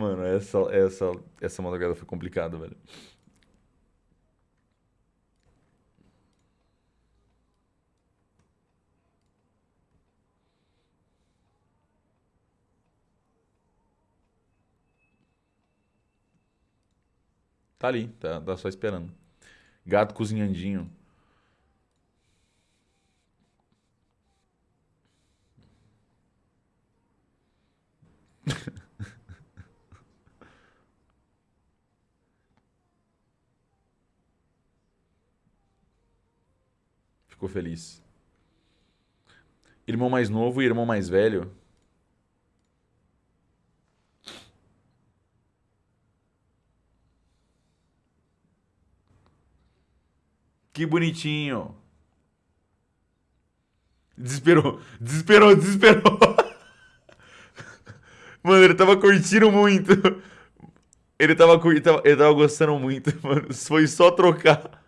Mano, essa, essa, essa madrugada foi complicada, velho. Tá ali, tá, tá só esperando. Gato cozinhandinho. Ficou feliz. Irmão mais novo e irmão mais velho. Que bonitinho. Desesperou, desesperou, desesperou. Mano, ele tava curtindo muito. Ele tava, ele tava, ele tava gostando muito, mano. Foi só trocar.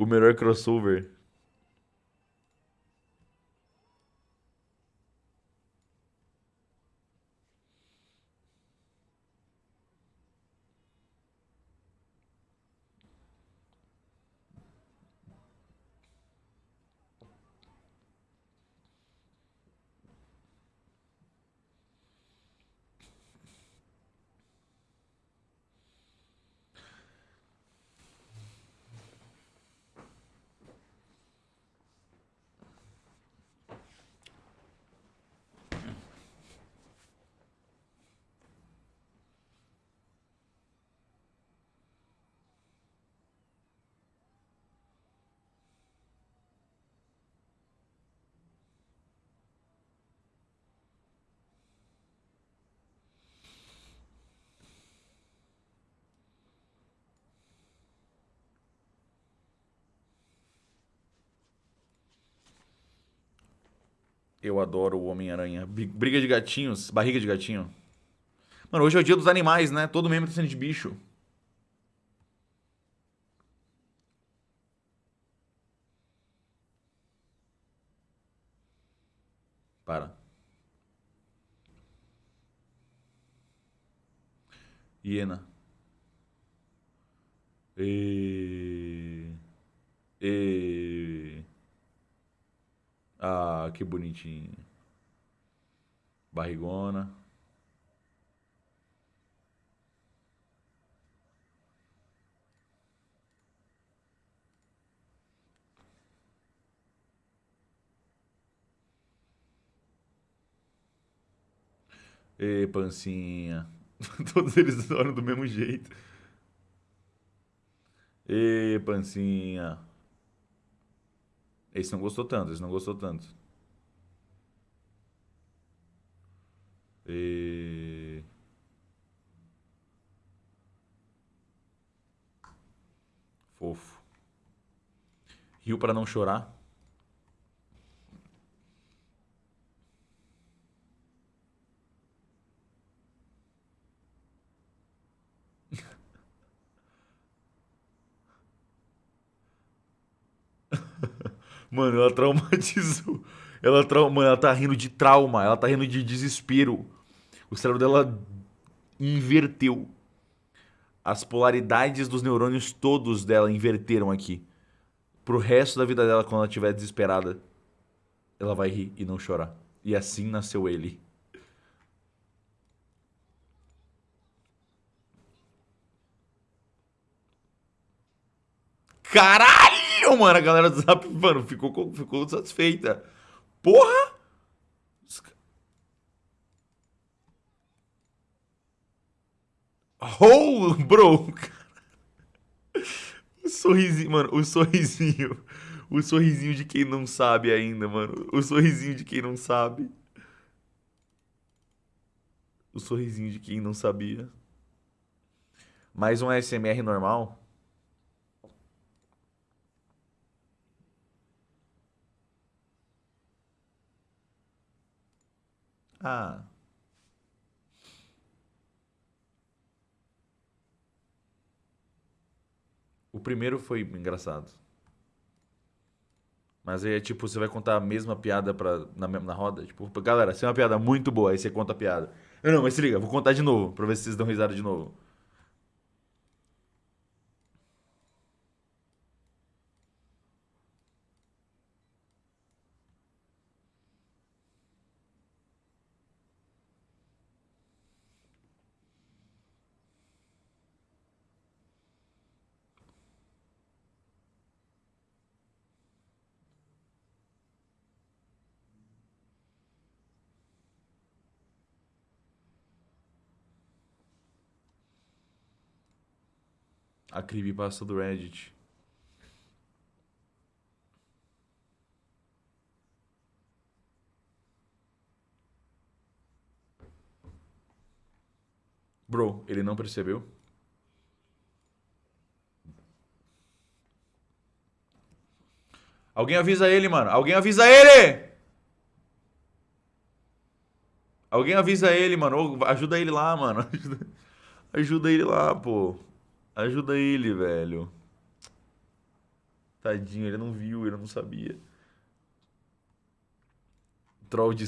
O melhor crossover. Eu adoro o Homem-Aranha. Briga de gatinhos, barriga de gatinho. Mano, hoje é o dia dos animais, né? Todo membro tá sendo de bicho. Para. Hiena. E... E... Ah, que bonitinho. Barrigona. Ê, pancinha. Todos eles olham do mesmo jeito. Ê, pancinha. Esse não gostou tanto, esse não gostou tanto. E... Fofo. Rio para não chorar. Mano, ela traumatizou. Ela, trauma, ela tá rindo de trauma, ela tá rindo de desespero. O cérebro dela inverteu. As polaridades dos neurônios todos dela inverteram aqui. Pro resto da vida dela, quando ela estiver desesperada, ela vai rir e não chorar. E assim nasceu ele. Caralho! Mano, a galera do Zap, mano, ficou, ficou satisfeita. Porra! Oh, bro! O sorrisinho, mano, o sorrisinho. O sorrisinho de quem não sabe ainda, mano. O sorrisinho de quem não sabe. O sorrisinho de quem não sabia. Mais um ASMR normal. Ah. O primeiro foi engraçado. Mas aí é tipo, você vai contar a mesma piada pra, na, na roda. Tipo, galera, se é uma piada muito boa, aí você conta a piada. Não, não, mas se liga, vou contar de novo, pra ver se vocês dão risada de novo. A creepypasta do Reddit. Bro, ele não percebeu? Alguém avisa ele, mano. Alguém avisa ele! Alguém avisa ele, mano. Ajuda ele lá, mano. Ajuda, ajuda ele lá, pô. Ajuda ele, velho. Tadinho, ele não viu, ele não sabia. Troll de.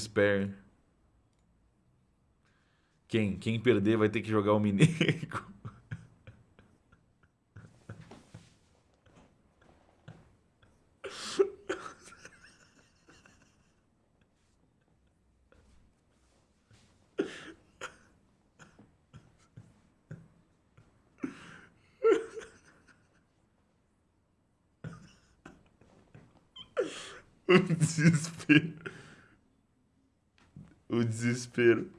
Quem? Quem perder vai ter que jogar o Minego. O desespero. O desespero.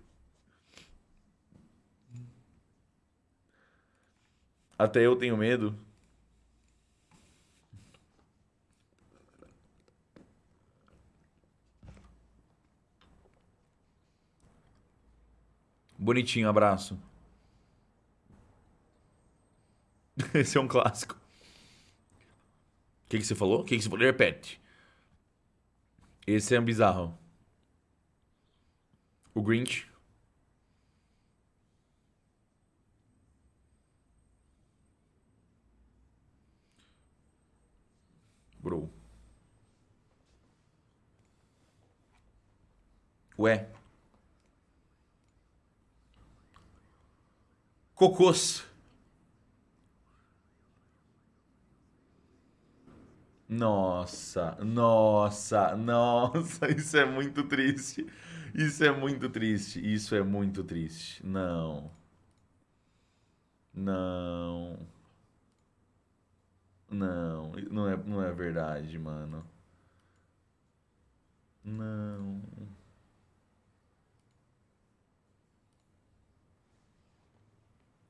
Até eu tenho medo. Bonitinho, abraço. Esse é um clássico. O que, que você falou? O que, que você falou? Repete. Esse é um bizarro. O Grinch. Bro. Ué. Cocôs. Nossa, nossa, nossa, isso é muito triste. Isso é muito triste. Isso é muito triste. Não. Não. Não, não é, não é verdade, mano. Não.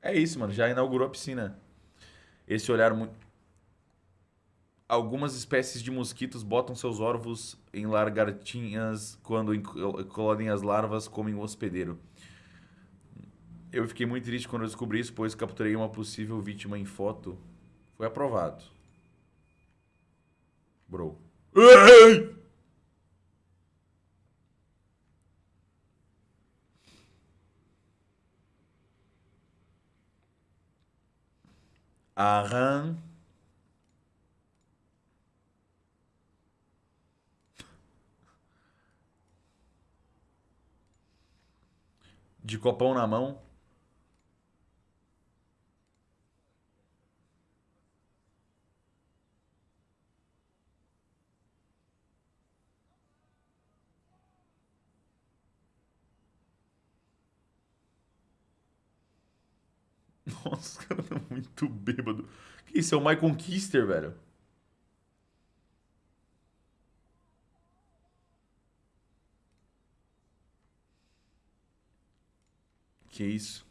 É isso, mano. Já inaugurou a piscina. Esse olhar muito algumas espécies de mosquitos botam seus ovos em lagartinhas quando colodem as larvas comem o hospedeiro. Eu fiquei muito triste quando eu descobri isso, pois capturei uma possível vítima em foto. Foi aprovado. Bro. Ei! Aham. De copão na mão. Nossa, estão muito bêbado. Que isso? É o Michael Kister, velho. Que isso?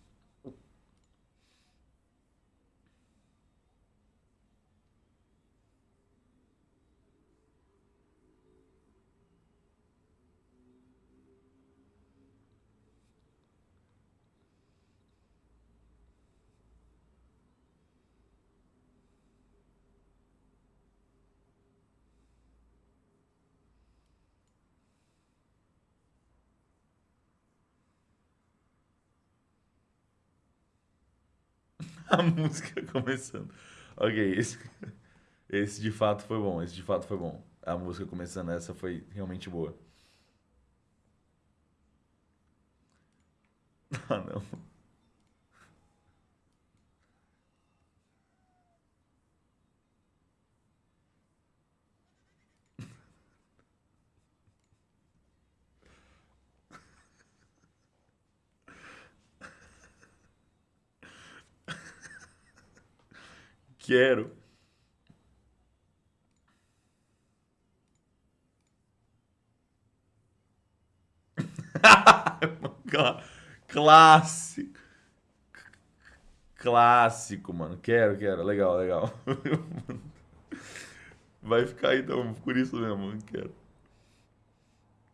a música começando. Ok, esse, esse de fato foi bom. Esse de fato foi bom. A música começando essa foi realmente boa. Ah, não. Quero. Clássico. Clássico, mano. Quero, quero. Legal, legal. Vai ficar então, por isso mesmo. Quero.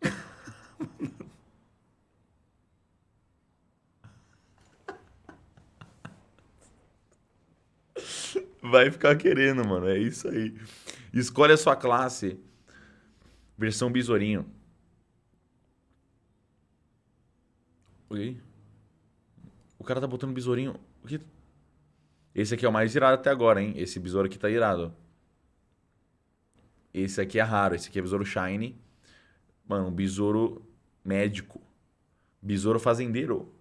Vai ficar querendo, mano. É isso aí. Escolhe a sua classe. Versão besourinho. Oi? O cara tá botando besourinho. O que? Esse aqui é o mais irado até agora, hein? Esse besouro aqui tá irado. Esse aqui é raro. Esse aqui é besouro shiny. Mano, besouro médico. Besouro fazendeiro.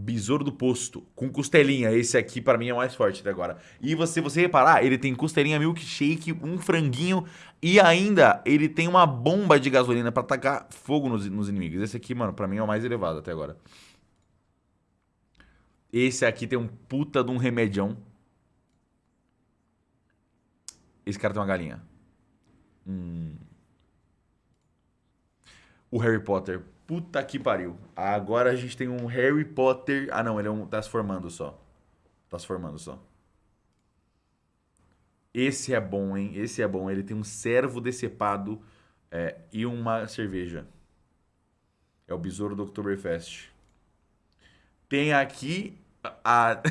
Besouro do posto, com costelinha. Esse aqui para mim é o mais forte até agora. E você, você reparar, ele tem costelinha milkshake, um franguinho e ainda ele tem uma bomba de gasolina para tacar fogo nos, nos inimigos. Esse aqui, mano, para mim é o mais elevado até agora. Esse aqui tem um puta de um remedião. Esse cara tem uma galinha. Hum. O Harry Potter. Puta que pariu. Agora a gente tem um Harry Potter. Ah, não, ele é um... tá se formando só. Tá se formando só. Esse é bom, hein? Esse é bom. Ele tem um servo decepado é, e uma cerveja. É o besouro do Oktoberfest. Tem aqui a,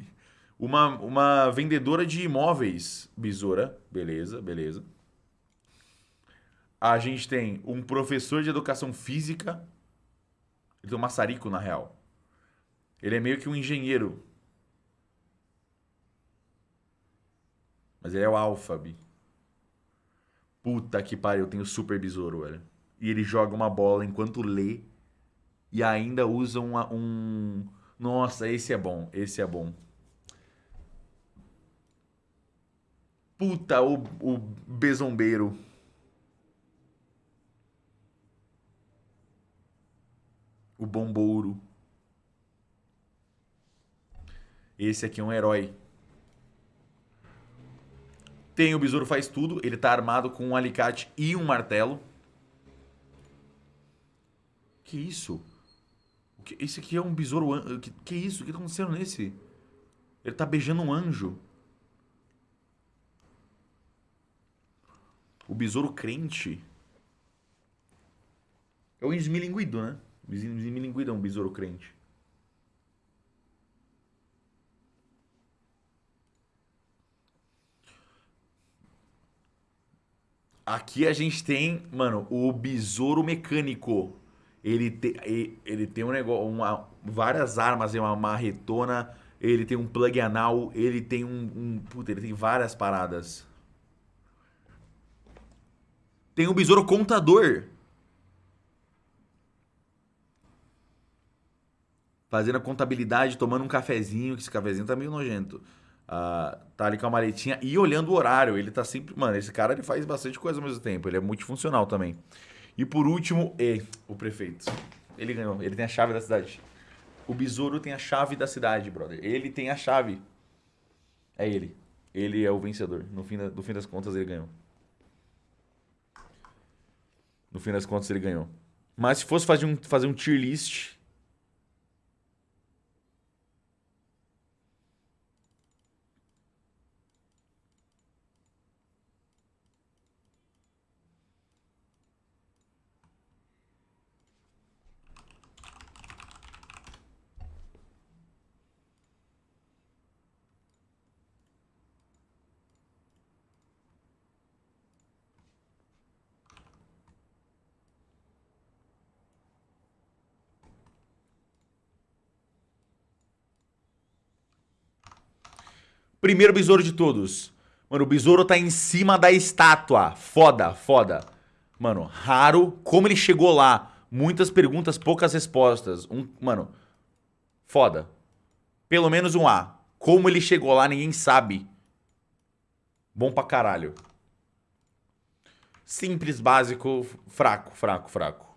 uma, uma vendedora de imóveis, besoura. Beleza, beleza a gente tem um professor de educação física. Ele tem um maçarico, na real. Ele é meio que um engenheiro. Mas ele é o Alphabi. Puta que pariu, eu tenho super besouro, velho. E ele joga uma bola enquanto lê. E ainda usa uma, um. Nossa, esse é bom. Esse é bom. Puta, o, o bezombeiro. O Bombouro. Esse aqui é um herói. Tem o Besouro Faz Tudo. Ele tá armado com um alicate e um martelo. Que isso? Esse aqui é um besouro... Que, que isso? O que tá acontecendo nesse? Ele tá beijando um anjo. O besouro crente. É o esmilinguido, né? Milinguida é um besouro crente. Aqui a gente tem, mano, o besouro mecânico. Ele, te, ele tem um negócio, uma, várias armas, uma marretona, ele tem um plug anal, ele tem um, um puta, ele tem várias paradas. Tem o besouro contador. Fazendo a contabilidade, tomando um cafezinho, que esse cafezinho tá meio nojento. Uh, tá ali com a maletinha e olhando o horário. Ele tá sempre. Mano, esse cara ele faz bastante coisa ao mesmo tempo. Ele é multifuncional também. E por último, e, o prefeito. Ele ganhou. Ele tem a chave da cidade. O besouro tem a chave da cidade, brother. Ele tem a chave. É ele. Ele é o vencedor. No fim, da, no fim das contas, ele ganhou. No fim das contas, ele ganhou. Mas se fosse fazer um, fazer um tier list, Primeiro besouro de todos. Mano, o besouro tá em cima da estátua. Foda, foda. Mano, raro. Como ele chegou lá? Muitas perguntas, poucas respostas. Um, mano, foda. Pelo menos um A. Como ele chegou lá, ninguém sabe. Bom pra caralho. Simples, básico, fraco, fraco, fraco.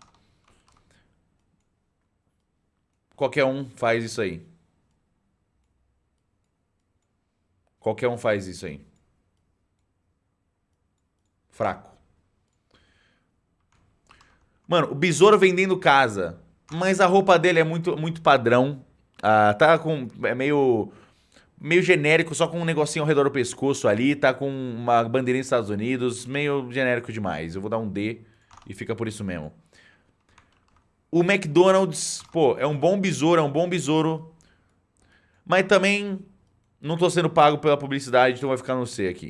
Qualquer um faz isso aí. Qualquer um faz isso aí. Fraco. Mano, o besouro vendendo casa. Mas a roupa dele é muito, muito padrão. Ah, tá com. É meio. Meio genérico, só com um negocinho ao redor do pescoço ali. Tá com uma bandeirinha dos Estados Unidos. Meio genérico demais. Eu vou dar um D e fica por isso mesmo. O McDonald's, pô, é um bom besouro, é um bom besouro. Mas também não tô sendo pago pela publicidade, então vai ficar no C aqui.